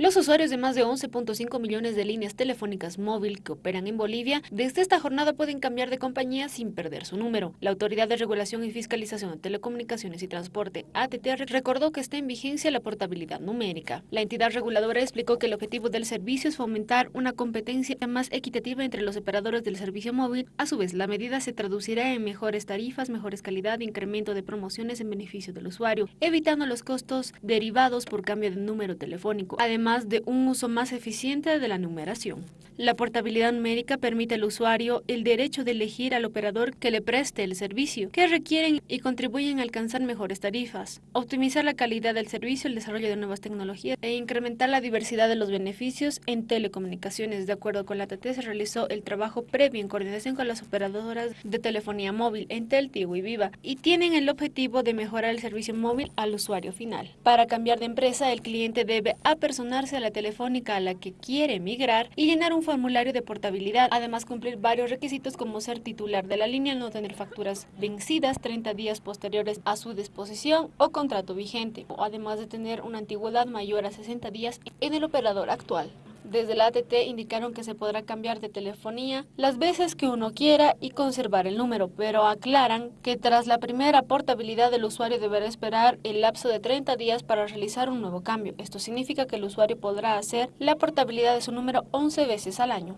Los usuarios de más de 11.5 millones de líneas telefónicas móvil que operan en Bolivia, desde esta jornada pueden cambiar de compañía sin perder su número. La Autoridad de Regulación y Fiscalización de Telecomunicaciones y Transporte, ATT, recordó que está en vigencia la portabilidad numérica. La entidad reguladora explicó que el objetivo del servicio es fomentar una competencia más equitativa entre los operadores del servicio móvil. A su vez, la medida se traducirá en mejores tarifas, mejores calidad e incremento de promociones en beneficio del usuario, evitando los costos derivados por cambio de número telefónico. Además, de un uso más eficiente de la numeración. La portabilidad numérica permite al usuario el derecho de elegir al operador que le preste el servicio, que requieren y contribuyen a alcanzar mejores tarifas, optimizar la calidad del servicio, el desarrollo de nuevas tecnologías e incrementar la diversidad de los beneficios en telecomunicaciones. De acuerdo con la TT, se realizó el trabajo previo en coordinación con las operadoras de telefonía móvil Entel, Tigo y Viva y tienen el objetivo de mejorar el servicio móvil al usuario final. Para cambiar de empresa, el cliente debe apersonar a la telefónica a la que quiere migrar y llenar un formulario de portabilidad, además cumplir varios requisitos como ser titular de la línea, no tener facturas vencidas 30 días posteriores a su disposición o contrato vigente, además de tener una antigüedad mayor a 60 días en el operador actual. Desde la ATT indicaron que se podrá cambiar de telefonía las veces que uno quiera y conservar el número, pero aclaran que tras la primera portabilidad el usuario deberá esperar el lapso de 30 días para realizar un nuevo cambio. Esto significa que el usuario podrá hacer la portabilidad de su número 11 veces al año.